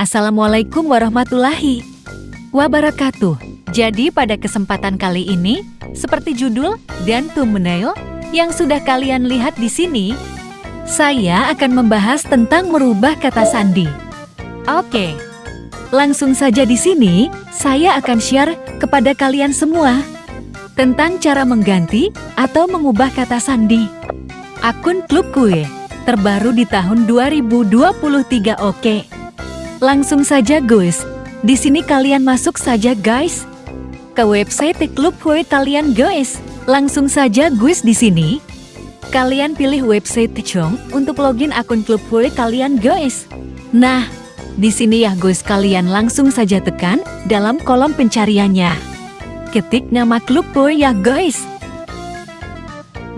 Assalamualaikum warahmatullahi wabarakatuh. Jadi pada kesempatan kali ini, seperti judul dan thumbnail yang sudah kalian lihat di sini, saya akan membahas tentang merubah kata sandi. Oke, langsung saja di sini saya akan share kepada kalian semua tentang cara mengganti atau mengubah kata sandi. Akun klub kue terbaru di tahun 2023 oke. Langsung saja guys, di sini kalian masuk saja guys ke website klub kue kalian guys. Langsung saja guys di sini. Kalian pilih website Chong untuk login akun klub kue kalian guys. Nah, di sini ya guys kalian langsung saja tekan dalam kolom pencariannya. Ketik nama klub kue ya guys.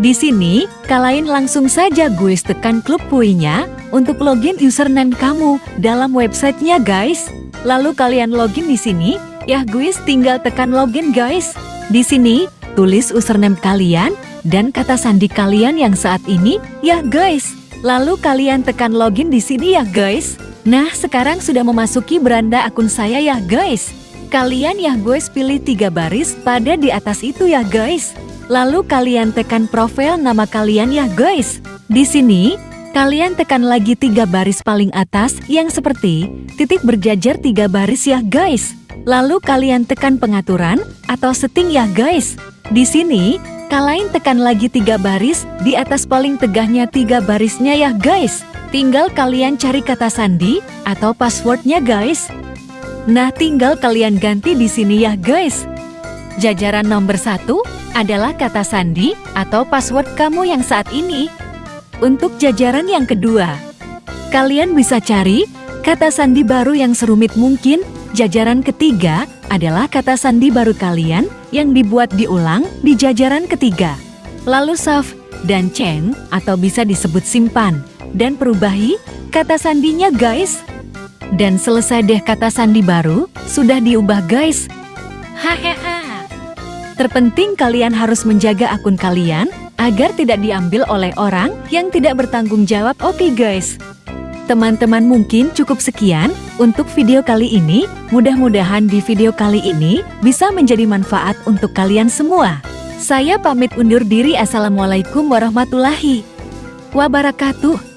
Di sini, kalian langsung saja guys tekan klub kuenya untuk login username kamu dalam websitenya guys. Lalu kalian login di sini, ya guys tinggal tekan login guys. Di sini, tulis username kalian dan kata sandi kalian yang saat ini, ya guys. Lalu kalian tekan login di sini ya guys. Nah, sekarang sudah memasuki beranda akun saya ya guys. Kalian ya guys pilih tiga baris pada di atas itu ya guys. Lalu kalian tekan profil nama kalian ya guys. Di sini, kalian tekan lagi tiga baris paling atas yang seperti titik berjajar tiga baris ya guys. Lalu kalian tekan pengaturan atau setting ya guys. Di sini, kalian tekan lagi tiga baris di atas paling tegahnya tiga barisnya ya guys. Tinggal kalian cari kata sandi atau passwordnya guys. Nah, tinggal kalian ganti di sini ya guys. Jajaran nomor satu adalah kata sandi atau password kamu yang saat ini. Untuk jajaran yang kedua, kalian bisa cari kata sandi baru yang serumit mungkin. Jajaran ketiga adalah kata sandi baru kalian yang dibuat diulang di jajaran ketiga. Lalu save dan change atau bisa disebut simpan dan perubahi kata sandinya guys. Dan selesai deh kata sandi baru, sudah diubah guys. Hahaha. Terpenting kalian harus menjaga akun kalian agar tidak diambil oleh orang yang tidak bertanggung jawab. Oke guys, teman-teman mungkin cukup sekian untuk video kali ini. Mudah-mudahan di video kali ini bisa menjadi manfaat untuk kalian semua. Saya pamit undur diri. Assalamualaikum warahmatullahi wabarakatuh.